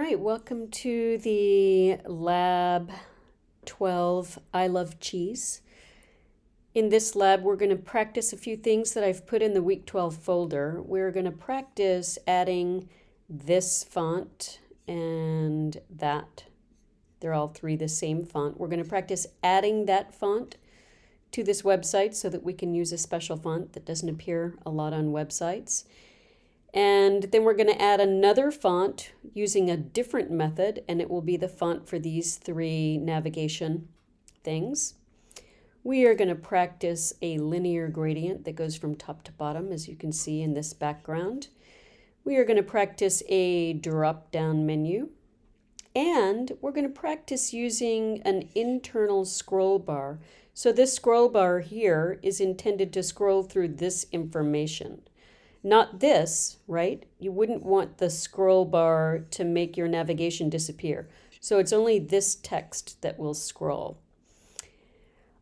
right, welcome to the Lab 12 I Love Cheese. In this lab, we're going to practice a few things that I've put in the Week 12 folder. We're going to practice adding this font and that. They're all three the same font. We're going to practice adding that font to this website so that we can use a special font that doesn't appear a lot on websites. And then we're going to add another font using a different method, and it will be the font for these three navigation things. We are going to practice a linear gradient that goes from top to bottom, as you can see in this background. We are going to practice a drop-down menu. And we're going to practice using an internal scroll bar. So this scroll bar here is intended to scroll through this information. Not this, right? You wouldn't want the scroll bar to make your navigation disappear. So it's only this text that will scroll.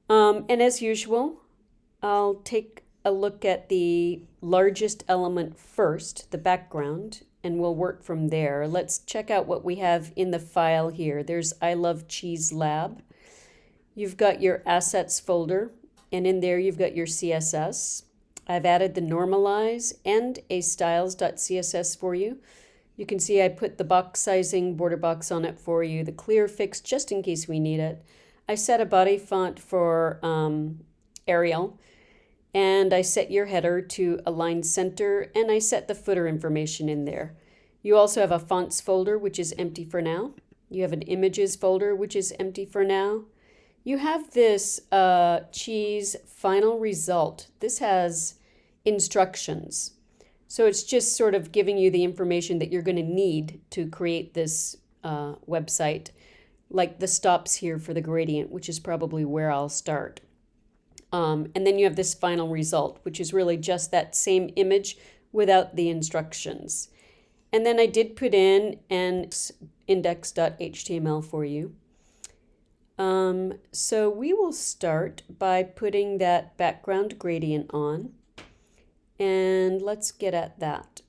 Um, and as usual, I'll take a look at the largest element first, the background, and we'll work from there. Let's check out what we have in the file here. There's I Love Cheese Lab. You've got your assets folder, and in there you've got your CSS. I've added the normalize and a styles.css for you. You can see I put the box sizing border box on it for you, the clear fix just in case we need it. I set a body font for um, Arial and I set your header to align center and I set the footer information in there. You also have a fonts folder which is empty for now. You have an images folder which is empty for now. You have this uh, cheese final result. This has instructions. So it's just sort of giving you the information that you're going to need to create this uh, website, like the stops here for the gradient, which is probably where I'll start. Um, and then you have this final result, which is really just that same image without the instructions. And then I did put in an index.html for you. Um, so we will start by putting that background gradient on. And let's get at that.